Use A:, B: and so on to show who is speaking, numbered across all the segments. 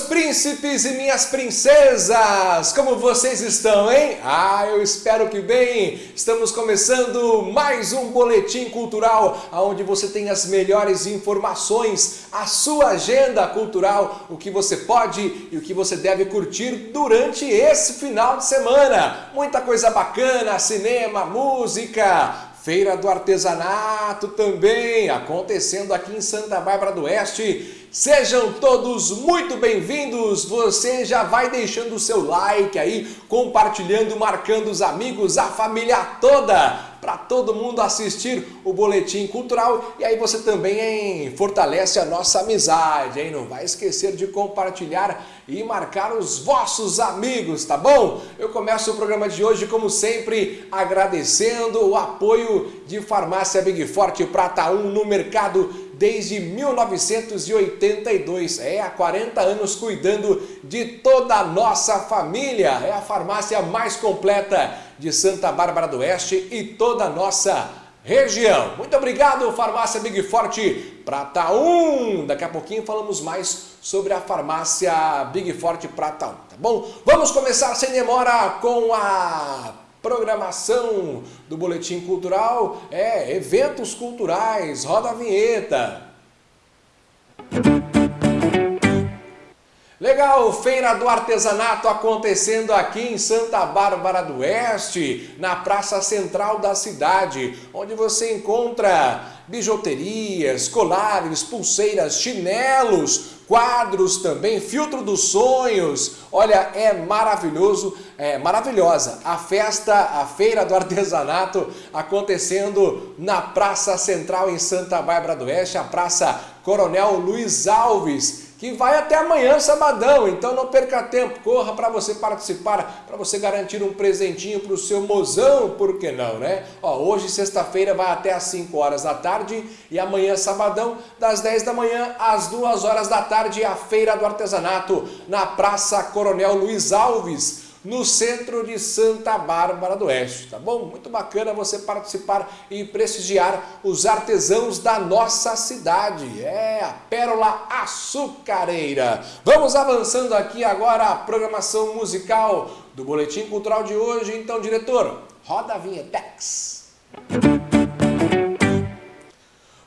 A: Meus príncipes e minhas princesas, como vocês estão, hein? Ah, eu espero que bem. Estamos começando mais um boletim cultural, onde você tem as melhores informações, a sua agenda cultural, o que você pode e o que você deve curtir durante esse final de semana. Muita coisa bacana, cinema, música, Feira do Artesanato também acontecendo aqui em Santa Bárbara do Oeste. Sejam todos muito bem-vindos. Você já vai deixando o seu like aí, compartilhando, marcando os amigos, a família toda para todo mundo assistir o Boletim Cultural e aí você também hein, fortalece a nossa amizade, hein? Não vai esquecer de compartilhar e marcar os vossos amigos, tá bom? Eu começo o programa de hoje, como sempre, agradecendo o apoio de Farmácia Big Forte Prata 1 no mercado desde 1982. É, há 40 anos cuidando de toda a nossa família. É a farmácia mais completa de Santa Bárbara do Oeste e toda a nossa região. Muito obrigado, Farmácia Big Forte Prata 1. Daqui a pouquinho falamos mais sobre a farmácia Big Forte Prata 1, tá bom? Vamos começar sem demora com a programação do Boletim Cultural, é, eventos culturais, roda a vinheta. Legal, Feira do Artesanato acontecendo aqui em Santa Bárbara do Oeste, na Praça Central da cidade, onde você encontra bijuterias, colares, pulseiras, chinelos, quadros também, filtro dos sonhos. Olha, é maravilhoso, é maravilhosa a festa, a feira do artesanato acontecendo na Praça Central em Santa Bárbara do Oeste, a Praça Coronel Luiz Alves que vai até amanhã, sabadão. Então não perca tempo, corra para você participar, para você garantir um presentinho para o seu mozão, por que não, né? Ó, hoje, sexta-feira, vai até às 5 horas da tarde e amanhã, sabadão, das 10 da manhã às 2 horas da tarde, a Feira do Artesanato na Praça Coronel Luiz Alves no centro de Santa Bárbara do Oeste, tá bom? Muito bacana você participar e prestigiar os artesãos da nossa cidade, é a Pérola Açucareira. Vamos avançando aqui agora a programação musical do Boletim Cultural de hoje, então diretor, roda a vinhetex.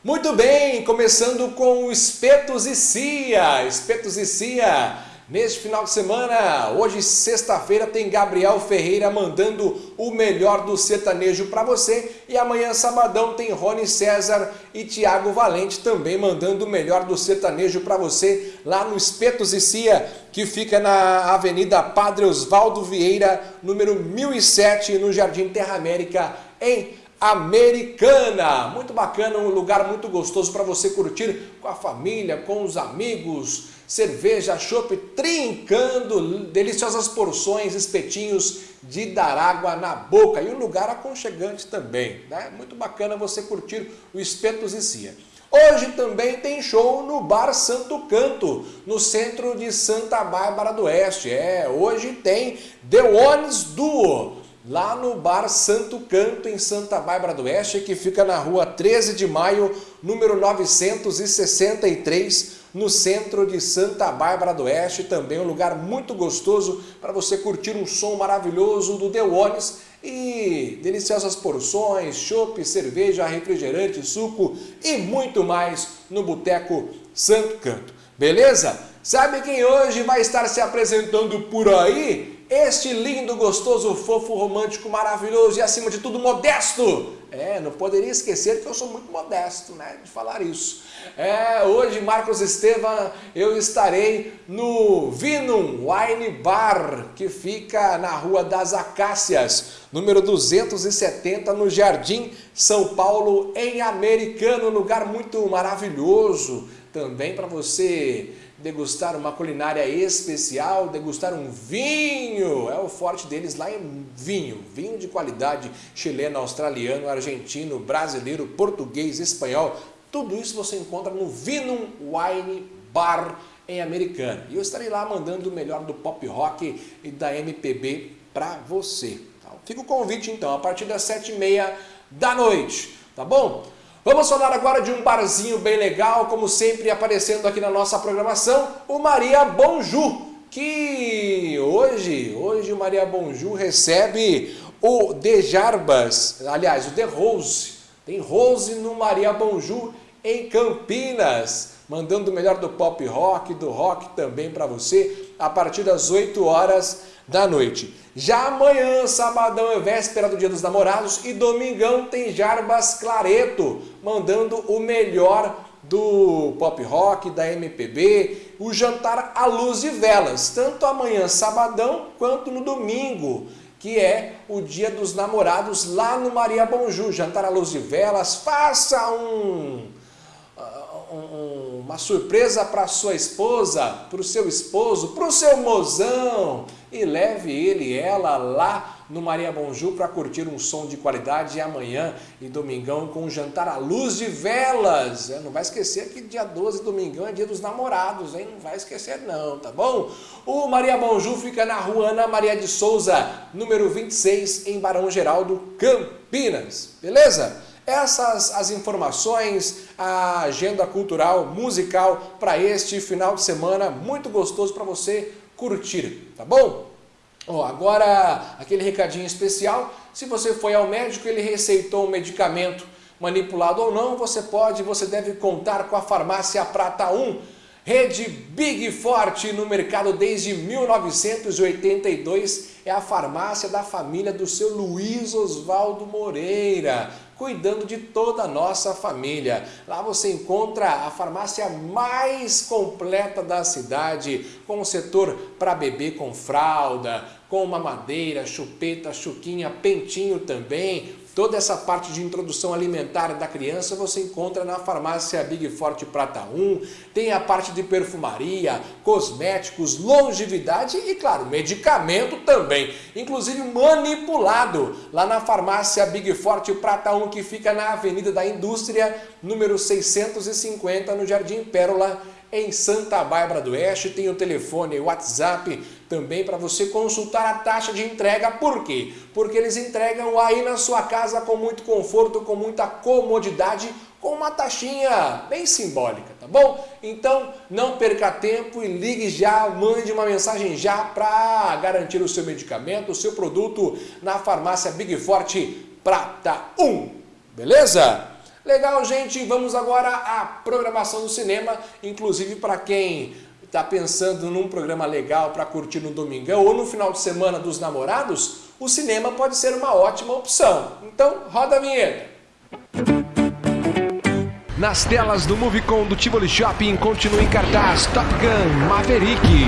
A: Muito bem, começando com Espetos e Cia, Espetos e Cia Neste final de semana, hoje sexta-feira, tem Gabriel Ferreira mandando o melhor do sertanejo para você. E amanhã, sabadão, tem Rony César e Tiago Valente também mandando o melhor do sertanejo para você lá no Espetos e Cia, que fica na Avenida Padre Osvaldo Vieira, número 1007, no Jardim Terra América, em Americana. Muito bacana, um lugar muito gostoso para você curtir com a família, com os amigos, cerveja, chopp, trincando, deliciosas porções, espetinhos de dar água na boca e um lugar aconchegante também. Né? Muito bacana você curtir o Espetos e Cia. Hoje também tem show no Bar Santo Canto, no centro de Santa Bárbara do Oeste. É, hoje tem The Ones Duo, lá no Bar Santo Canto, em Santa Bárbara do Oeste, que fica na rua 13 de maio, número 963, no centro de Santa Bárbara do Oeste, também um lugar muito gostoso para você curtir um som maravilhoso do Deones e deliciosas porções, chopp, cerveja, refrigerante, suco e muito mais no Boteco Santo Canto. Beleza? Sabe quem hoje vai estar se apresentando por aí? Este lindo, gostoso, fofo, romântico, maravilhoso e acima de tudo modesto. É, não poderia esquecer que eu sou muito modesto, né, de falar isso. É, hoje, Marcos Estevam, eu estarei no Vinum Wine Bar, que fica na Rua das Acácias, número 270, no Jardim São Paulo, em Americano, um lugar muito maravilhoso, também para você degustar uma culinária especial, degustar um vinho, é o forte deles lá em vinho, vinho de qualidade chileno, australiano, argentino, brasileiro, português, espanhol, tudo isso você encontra no Vinum Wine Bar em Americana. E eu estarei lá mandando o melhor do pop rock e da MPB para você. Tá? Fica o convite então, a partir das sete e meia da noite, tá bom? Vamos falar agora de um barzinho bem legal, como sempre aparecendo aqui na nossa programação, o Maria Bonju, que hoje, hoje o Maria Bonju recebe o De Jarbas, aliás, o The Rose. Tem Rose no Maria Bonju em Campinas, mandando o melhor do pop rock, do rock também para você, a partir das 8 horas da noite. Já amanhã, sabadão é véspera do Dia dos Namorados e domingão tem Jarbas Clareto, mandando o melhor do pop rock, da MPB, o jantar à luz de velas, tanto amanhã, sabadão, quanto no domingo, que é o Dia dos Namorados lá no Maria Bonjú, jantar à luz de velas, faça um um, uma surpresa para sua esposa, para o seu esposo, para o seu mozão e leve ele e ela lá no Maria Bonjú para curtir um som de qualidade amanhã e domingão com um jantar à luz de velas. É, não vai esquecer que dia 12, domingão, é dia dos namorados, hein? Não vai esquecer não, tá bom? O Maria Bonjú fica na rua Ana Maria de Souza, número 26, em Barão Geraldo, Campinas. Beleza? Essas as informações, a agenda cultural, musical para este final de semana muito gostoso para você curtir, tá bom? Ó, agora aquele recadinho especial, se você foi ao médico ele receitou um medicamento manipulado ou não, você pode, você deve contar com a farmácia Prata 1, rede Big Forte no mercado desde 1982, é a farmácia da família do seu Luiz Oswaldo Moreira cuidando de toda a nossa família. Lá você encontra a farmácia mais completa da cidade, com o setor para bebê com fralda, com mamadeira, chupeta, chuquinha, pentinho também, Toda essa parte de introdução alimentar da criança você encontra na farmácia Big Forte Prata 1. Tem a parte de perfumaria, cosméticos, longevidade e, claro, medicamento também. Inclusive manipulado lá na farmácia Big Forte Prata 1, que fica na Avenida da Indústria, número 650, no Jardim Pérola, em Santa Bárbara do Oeste. Tem o telefone, o WhatsApp também para você consultar a taxa de entrega. Por quê? Porque eles entregam aí na sua casa com muito conforto, com muita comodidade, com uma taxinha bem simbólica, tá bom? Então não perca tempo e ligue já, mande uma mensagem já para garantir o seu medicamento, o seu produto na farmácia Big Forte Prata 1, beleza? Legal, gente, vamos agora à programação do cinema, inclusive para quem está pensando num programa legal para curtir no domingão ou no final de semana dos namorados, o cinema pode ser uma ótima opção. Então, roda a vinheta.
B: Nas telas do Movicon do Tivoli Shopping continua em cartaz Top Gun Maverick.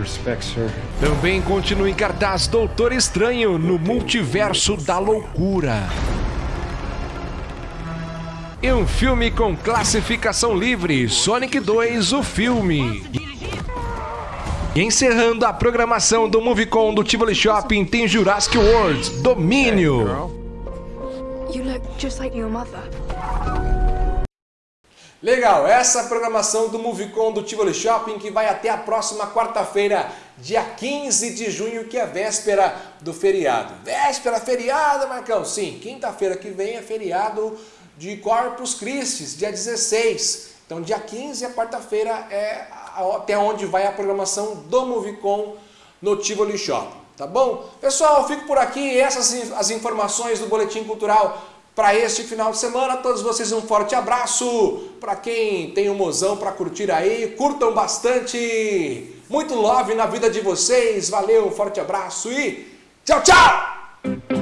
B: Respect, Também continua em cartaz Doutor Estranho no Multiverso da Loucura. E um filme com classificação livre, Sonic 2, o filme. E encerrando a programação do Movicon do Tivoli Shopping tem Jurassic World, Domínio.
A: Legal, essa programação do Movicon do Tivoli Shopping que vai até a próxima quarta-feira, dia 15 de junho, que é véspera do feriado. Véspera, feriado, Marcão? Sim, quinta-feira que vem é feriado de Corpus Christi, dia 16. Então, dia 15, a quarta-feira, é até onde vai a programação do Movicon no Tivoli Shopping. Tá bom? Pessoal, fico por aqui. Essas as informações do Boletim Cultural para este final de semana. A todos vocês um forte abraço. Para quem tem um mozão para curtir aí, curtam bastante. Muito love na vida de vocês. Valeu, um forte abraço e tchau, tchau!